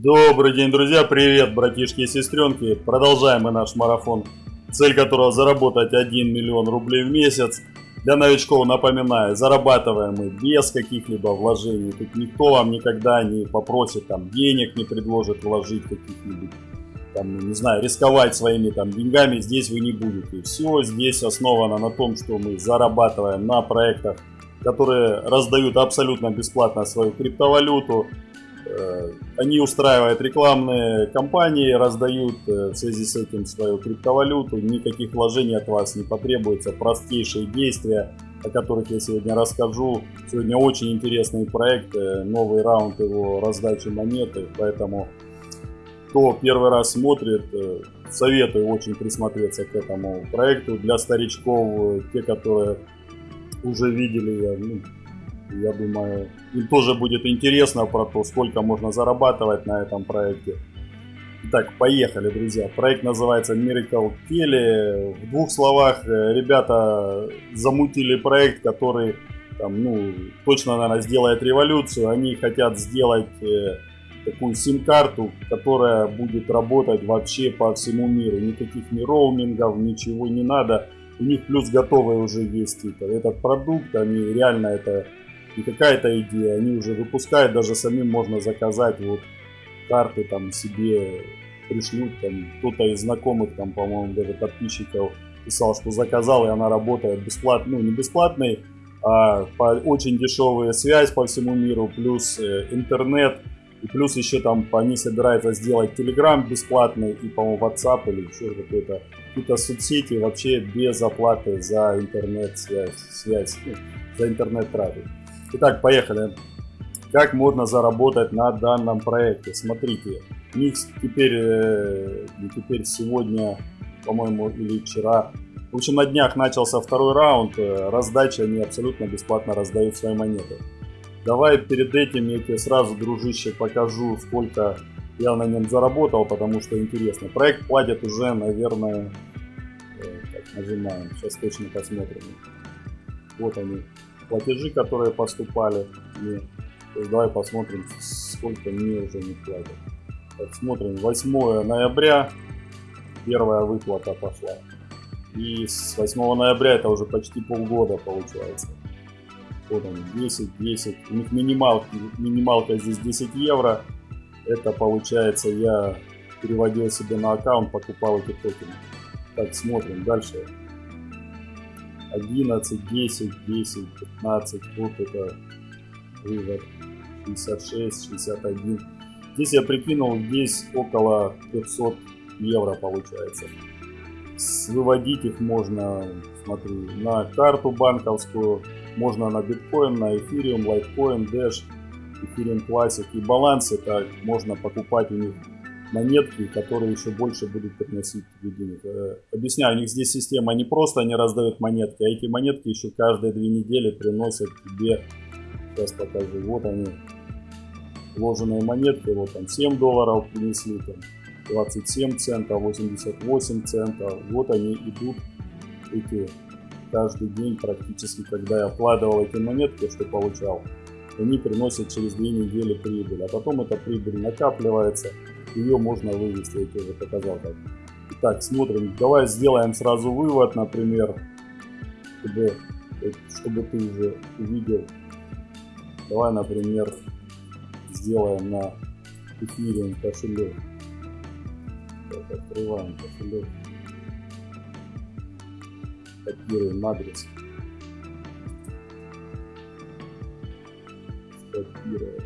Добрый день, друзья! Привет, братишки и сестренки! Продолжаем мы наш марафон, цель которого заработать 1 миллион рублей в месяц. Для новичков напоминаю, зарабатываем мы без каких-либо вложений. Тут никто вам никогда не попросит там денег, не предложит вложить каких-нибудь, там, не знаю, рисковать своими там деньгами. Здесь вы не будете. Все здесь основано на том, что мы зарабатываем на проектах, которые раздают абсолютно бесплатно свою криптовалюту они устраивают рекламные кампании, раздают э, в связи с этим свою криптовалюту, никаких вложений от вас не потребуется, простейшие действия, о которых я сегодня расскажу. Сегодня очень интересный проект, э, новый раунд его раздачи монеты, поэтому кто первый раз смотрит, советую очень присмотреться к этому проекту. Для старичков, те, которые уже видели, ну, я думаю, им тоже будет интересно про то, сколько можно зарабатывать на этом проекте. Итак, поехали, друзья. Проект называется Miracle Kelly. В двух словах, э, ребята замутили проект, который там, ну, точно, наверное, сделает революцию. Они хотят сделать э, такую сим-карту, которая будет работать вообще по всему миру. Никаких ни роумингов, ничего не надо. У них плюс готовый уже есть типа, этот продукт. Они реально это не какая-то идея, они уже выпускают, даже самим можно заказать вот карты там себе пришлют, там кто-то из знакомых, там, по-моему, даже подписчиков писал, что заказал, и она работает бесплатно, ну, не бесплатный, а по, очень дешевая связь по всему миру, плюс э, интернет, и плюс еще там они собираются сделать Telegram бесплатный, и, по-моему, WhatsApp или еще какой-то, какие-то соцсети вообще без оплаты за интернет-связь, связь, ну, за интернет-трафик. Итак, поехали. Как можно заработать на данном проекте? Смотрите, них теперь, э, теперь сегодня, по-моему, или вчера. В общем, на днях начался второй раунд. Э, раздача, они абсолютно бесплатно раздают свои монеты. Давай перед этим я тебе сразу, дружище, покажу, сколько я на нем заработал, потому что интересно. Проект платит уже, наверное, э, так, нажимаем, сейчас точно посмотрим. Вот они, платежи, которые поступали мне. То есть давай посмотрим, сколько мне уже не платят. Так, смотрим, 8 ноября первая выплата пошла. И с 8 ноября это уже почти полгода получается. Вот они, 10, 10. У них минималка, минималка здесь 10 евро. Это получается я переводил себе на аккаунт, покупал эти токены. Так, смотрим дальше. 11, 10, 10, 15, вот это вывод 66, 61. Здесь я прикинул, здесь около 500 евро получается. Выводить их можно, смотри, на карту банковскую, можно на биткоин, на эфириум, лайткоин, Dash, эфириум Classic. И баланс это можно покупать у них монетки, которые еще больше будут приносить тебе денег. Э, объясняю, у них здесь система не просто они раздают монетки, а эти монетки еще каждые две недели приносят тебе, сейчас покажу, вот они, вложенные монетки, вот там 7 долларов принесли, там 27 центов, 88 центов, вот они идут, эти каждый день практически, когда я вкладывал эти монетки, что получал, они приносят через две недели прибыль, а потом эта прибыль накапливается, ее можно вывести, я тебе уже показал как. Итак, смотрим, давай сделаем сразу вывод, например, чтобы, чтобы ты уже увидел. Давай, например, сделаем на эфире кошелек. Так, открываем кошелек. Копируем адрес. Скопировать.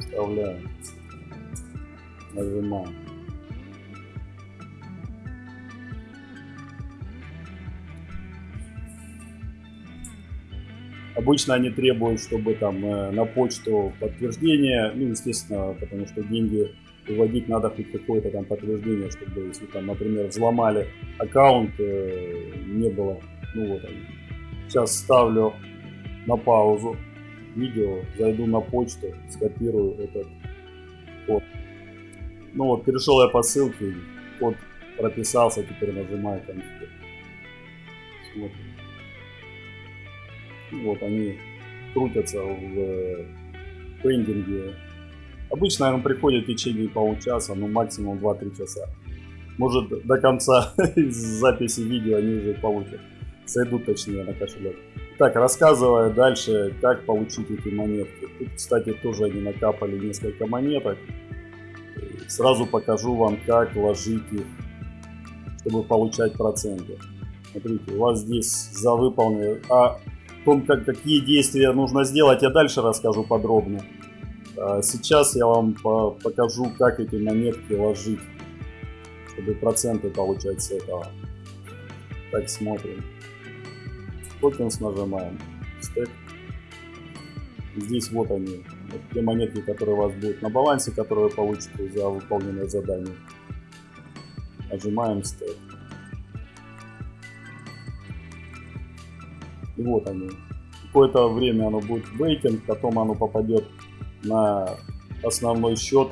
Вставляем нажимаем. Обычно они требуют, чтобы там э, на почту подтверждение, ну, естественно, потому что деньги выводить надо хоть какое-то там подтверждение, чтобы, если там, например, взломали аккаунт, э, не было, ну вот. Сейчас ставлю на паузу видео, зайду на почту, скопирую этот код. Ну вот, перешел я по ссылке, код прописался, теперь нажимаю конфиг. Смотрим. Вот они крутятся в пендинге Обычно он приходит в течение получаса, ну максимум 2-3 часа. Может до конца записи видео они уже получат. Сойдут точнее на кошелек. Так, рассказывая дальше, как получить эти монетки. Тут, кстати, тоже они накапали несколько монеток. Сразу покажу вам, как ложить их, чтобы получать проценты. Смотрите, у вас здесь за выполнение... А о том, как, какие действия нужно сделать, я дальше расскажу подробно. А сейчас я вам по покажу, как эти монетки ложить, чтобы проценты получать с этого. Так, смотрим. Токенс нажимаем. Стек. Здесь вот они. Те монетки, которые у вас будут на балансе, которые вы получите за выполненное задание. Нажимаем стек. И вот они. Какое-то время оно будет вейтинг, потом оно попадет на основной счет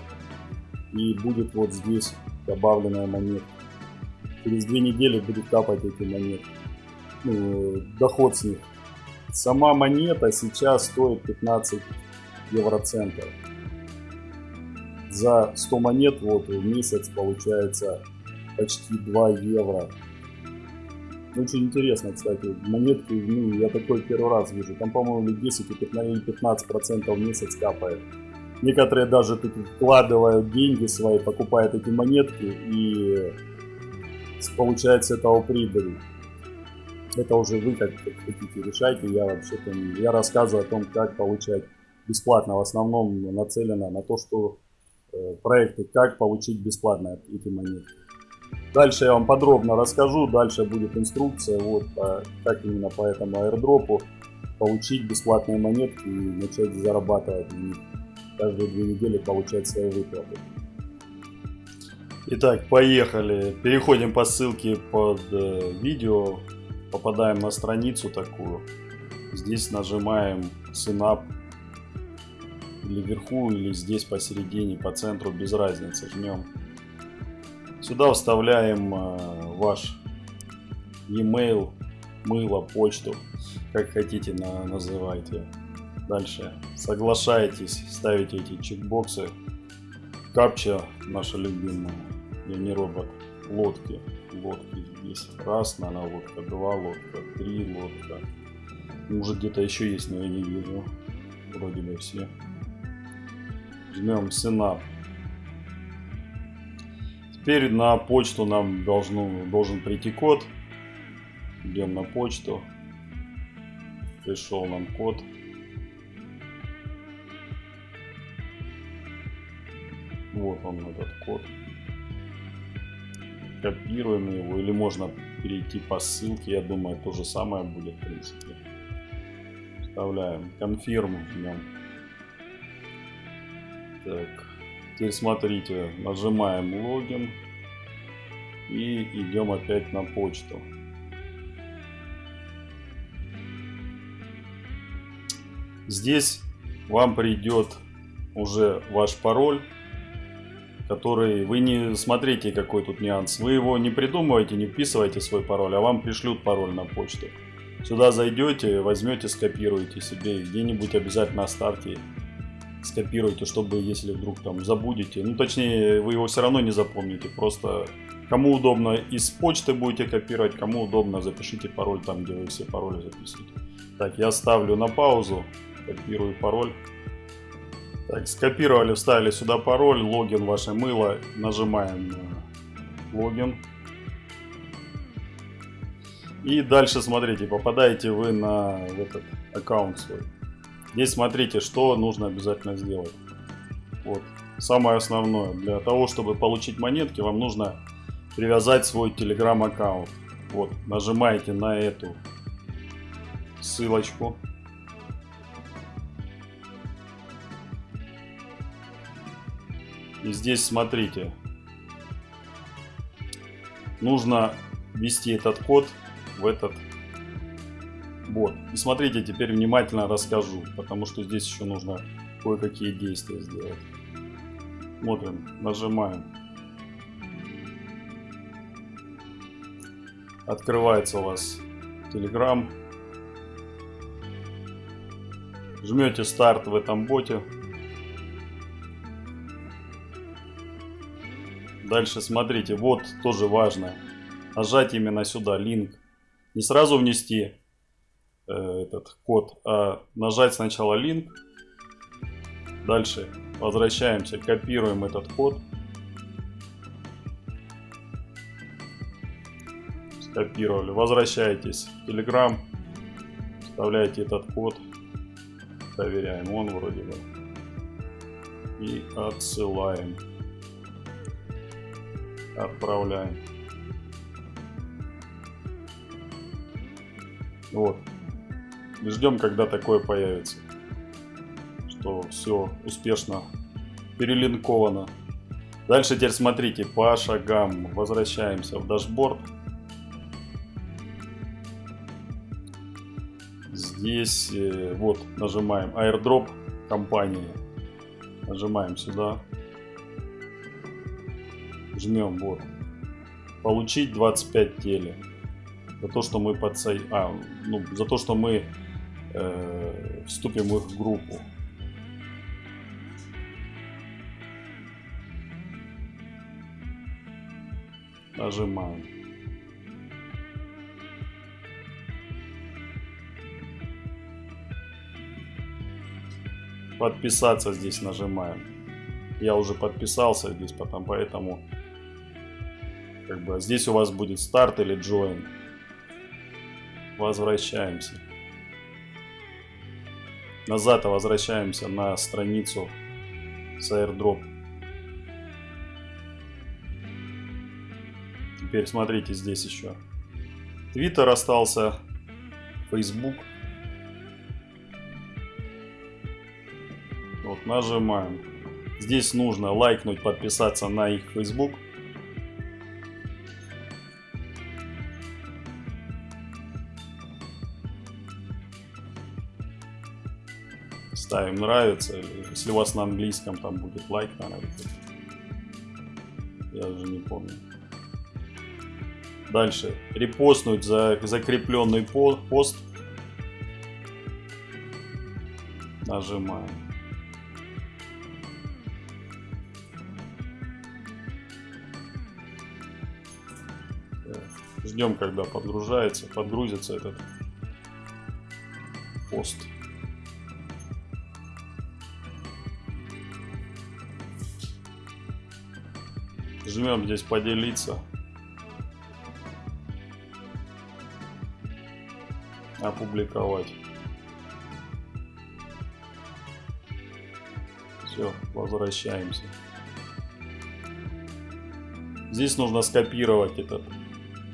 и будет вот здесь добавленная монета. Через две недели будет капать эти монеты ну, доход с них. Сама монета сейчас стоит 15 евроцентов. За 100 монет вот в месяц получается почти 2 евро. Очень интересно, кстати, монетки, ну, я такой первый раз вижу. Там, по-моему, 10 или 15 процентов в месяц капает. Некоторые даже тут вкладывают деньги свои, покупают эти монетки и получают с этого прибыль это уже вы как, хотите решайте. Я вообще-то я рассказываю о том, как получать бесплатно. В основном нацелено на то, что э, проекты, как получить бесплатно эти монеты. Дальше я вам подробно расскажу, дальше будет инструкция, вот а, как именно по этому аирдропу получить бесплатные монетки и начать зарабатывать на них. Каждые две недели получать свои выплаты. Итак, поехали. Переходим по ссылке под э, видео попадаем на страницу такую. Здесь нажимаем Synap или вверху, или здесь посередине, по центру, без разницы. Жмем. Сюда вставляем э, ваш e-mail, мыло, почту, как хотите на, называйте. Дальше соглашаетесь, ставите эти чекбоксы. Капча наша любимая, я не робот, лодки лодки здесь. Раз, наверное, лодка, два лодка, три лодка. Может где-то еще есть, но я не вижу. Вроде бы все. Жмем Synap. Теперь на почту нам должно, должен прийти код. Идем на почту. Пришел нам код. Вот он этот код копируем его, или можно перейти по ссылке, я думаю, то же самое будет, в принципе. Вставляем confirm, жмем. Так, теперь смотрите, нажимаем логин и идем опять на почту. Здесь вам придет уже ваш пароль который вы не смотрите, какой тут нюанс. Вы его не придумываете, не вписываете свой пароль, а вам пришлют пароль на почту. Сюда зайдете, возьмете, скопируете себе, где-нибудь обязательно оставьте, скопируйте, чтобы если вдруг там забудете, ну точнее вы его все равно не запомните, просто кому удобно из почты будете копировать, кому удобно запишите пароль там, где вы все пароли записываете. Так, я ставлю на паузу, копирую пароль. Так, скопировали, вставили сюда пароль, логин ваше мыло, нажимаем на логин. И дальше смотрите, попадаете вы на этот аккаунт свой. Здесь смотрите, что нужно обязательно сделать. Вот, самое основное. Для того, чтобы получить монетки, вам нужно привязать свой телеграм аккаунт. Вот, нажимаете на эту ссылочку. И здесь смотрите. Нужно ввести этот код в этот бот. И смотрите, теперь внимательно расскажу, потому что здесь еще нужно кое-какие действия сделать. Смотрим, нажимаем. Открывается у вас Telegram. Жмете старт в этом боте. Дальше смотрите, вот тоже важно. Нажать именно сюда, линк. Не сразу внести э, этот код, а нажать сначала линк. Дальше возвращаемся, копируем этот код. Скопировали. Возвращаетесь в Telegram. Вставляете этот код. Проверяем, он вроде бы. И отсылаем. Отправляем. Вот. Ждем, когда такое появится. Что все успешно перелинковано. Дальше теперь смотрите по шагам. Возвращаемся в дашборд. Здесь э, вот нажимаем airdrop компании. Нажимаем сюда. Жмем вот. Получить 25 теле. За то, что мы подсо... а, ну, за то, что мы э, вступим в их группу. Нажимаем. Подписаться здесь нажимаем. Я уже подписался здесь, потом поэтому как бы здесь у вас будет старт или join. Возвращаемся. Назад возвращаемся на страницу с airdrop. Теперь смотрите здесь еще. Твиттер остался, Facebook. Вот нажимаем. Здесь нужно лайкнуть, подписаться на их Facebook. Ставим нравится. Если у вас на английском там будет лайк, наверное. Я уже не помню. Дальше. Репостнуть за закрепленный пост. Нажимаем. Ждем, когда подгружается, подгрузится этот пост. Жмем здесь поделиться. Опубликовать. Все, возвращаемся. Здесь нужно скопировать этот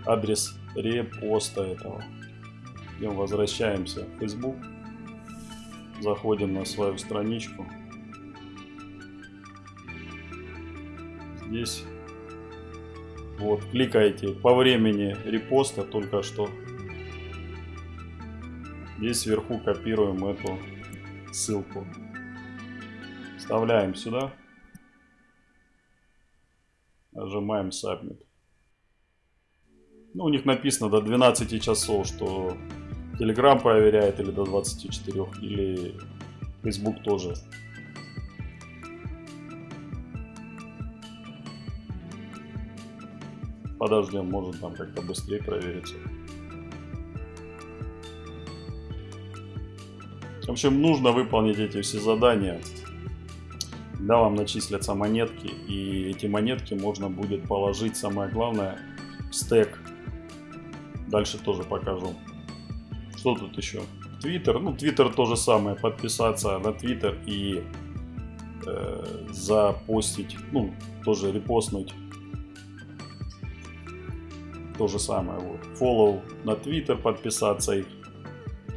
адрес репоста этого. Идем, возвращаемся в Facebook. Заходим на свою страничку. Здесь вот, кликаете по времени репоста только что. Здесь сверху копируем эту ссылку. Вставляем сюда. Нажимаем Submit. Ну, у них написано до 12 часов, что Telegram проверяет или до 24, или Facebook тоже Подождем, может там как-то быстрее проверится. В общем, нужно выполнить эти все задания. Да, вам начислятся монетки, и эти монетки можно будет положить, самое главное, в стек. Дальше тоже покажу. Что тут еще? Твиттер. Ну, Твиттер то же самое. Подписаться на Твиттер и э, запостить, ну, тоже репостнуть то же самое. Вот. Follow на Twitter, подписаться их.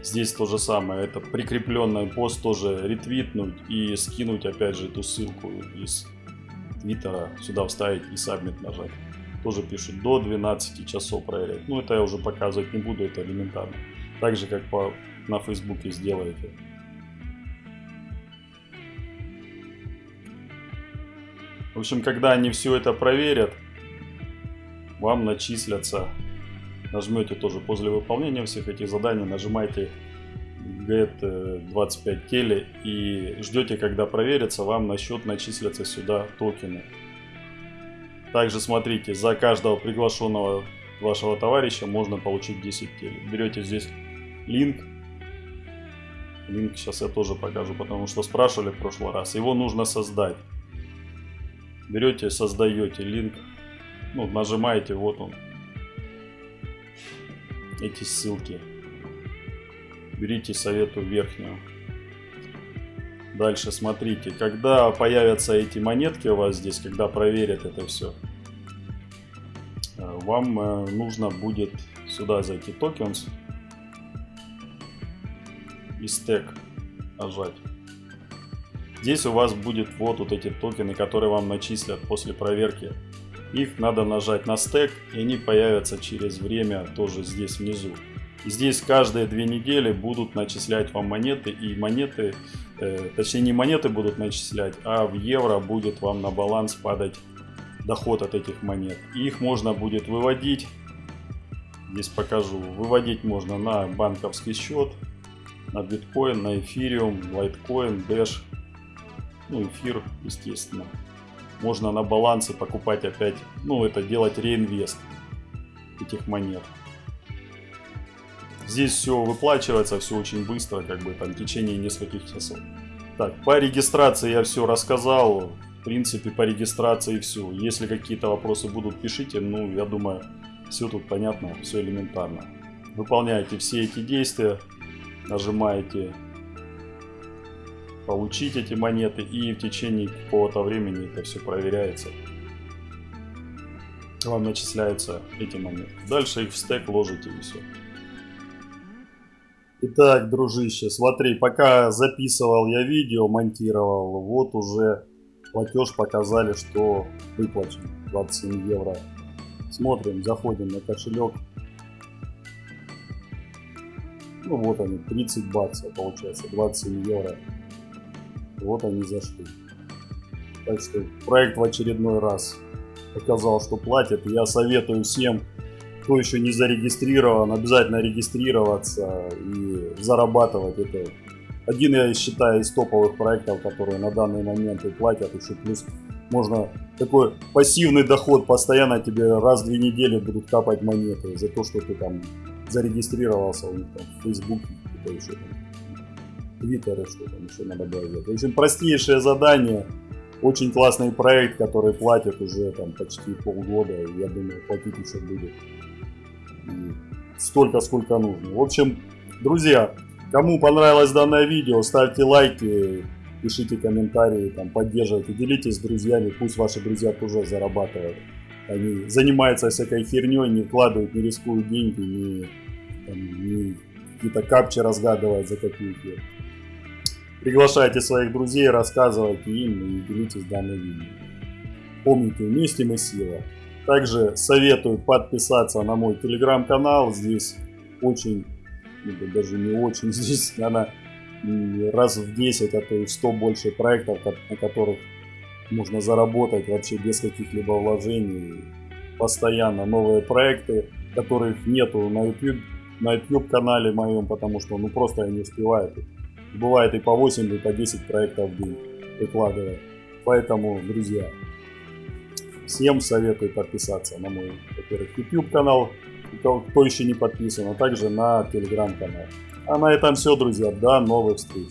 Здесь то же самое. Это прикрепленный пост тоже ретвитнуть и скинуть опять же эту ссылку из Твиттера сюда вставить и сабмит нажать. Тоже пишут до 12 часов проверять. Ну это я уже показывать не буду, это элементарно. Так же как по, на Фейсбуке сделаете. В общем, когда они все это проверят, вам начислятся. Нажмете тоже после выполнения всех этих заданий, нажимаете get 25 теле и ждете, когда проверится, вам на счет начислятся сюда токены. Также смотрите, за каждого приглашенного вашего товарища можно получить 10 телек. Берете здесь линк. Линк сейчас я тоже покажу, потому что спрашивали в прошлый раз. Его нужно создать. Берете, создаете линк. Ну, нажимаете, вот он. Эти ссылки. Берите совету верхнюю. Дальше смотрите, когда появятся эти монетки у вас здесь, когда проверят это все, э, вам э, нужно будет сюда зайти tokens и стек нажать. Здесь у вас будет вот, вот эти токены, которые вам начислят после проверки. Их надо нажать на стек, и они появятся через время тоже здесь внизу. Здесь каждые две недели будут начислять вам монеты, и монеты, э, точнее не монеты будут начислять, а в евро будет вам на баланс падать доход от этих монет. Их можно будет выводить, здесь покажу, выводить можно на банковский счет, на биткоин, на эфириум, лайткоин, дэш, ну эфир, естественно. Можно на балансе покупать опять, ну это делать реинвест этих монет. Здесь все выплачивается, все очень быстро, как бы там в течение нескольких часов. Так, по регистрации я все рассказал. В принципе, по регистрации все. Если какие-то вопросы будут, пишите. Ну, я думаю, все тут понятно, все элементарно. Выполняете все эти действия, нажимаете получить эти монеты и в течение какого-то времени это все проверяется. Вам начисляются эти монеты. Дальше их в стек ложите и все. Итак, дружище, смотри, пока записывал я видео, монтировал, вот уже платеж показали, что выплачен 27 евро. Смотрим, заходим на кошелек. Ну вот они, 30 баксов получается, 27 евро. Вот они зашли. Так что проект в очередной раз показал, что платят. Я советую всем кто еще не зарегистрирован, обязательно регистрироваться и зарабатывать. Это один, я считаю, из топовых проектов, которые на данный момент и платят. Еще плюс можно такой пассивный доход, постоянно тебе раз в две недели будут капать монеты за то, что ты там зарегистрировался у них там в Фейсбуке, это еще там, Твиттере, что там еще надо было делать. В общем, простейшее задание, очень классный проект, который платит уже там почти полгода, я думаю, платить еще будет столько, сколько нужно. В общем, друзья, кому понравилось данное видео, ставьте лайки, пишите комментарии, там, поддерживайте, делитесь с друзьями, пусть ваши друзья тоже зарабатывают. Они занимаются всякой херней, не вкладывают, не рискуют деньги, не, не какие-то капчи разгадывают за копейки. Приглашайте своих друзей, рассказывайте им и делитесь данным видео. Помните, вместе мы сила. Также советую подписаться на мой телеграм-канал. Здесь очень, ну, даже не очень, здесь, наверное, раз в 10, а то и в 100 больше проектов, на которых можно заработать вообще без каких-либо вложений. Постоянно новые проекты, которых нету на YouTube, на YouTube канале моем, потому что ну просто я не успеваю. Бывает и по 8, и по 10 проектов в день выкладываю. Поэтому, друзья, Всем советую подписаться на мой, во-первых, YouTube канал, кто еще не подписан, а также на телеграм канал. А на этом все, друзья. До новых встреч.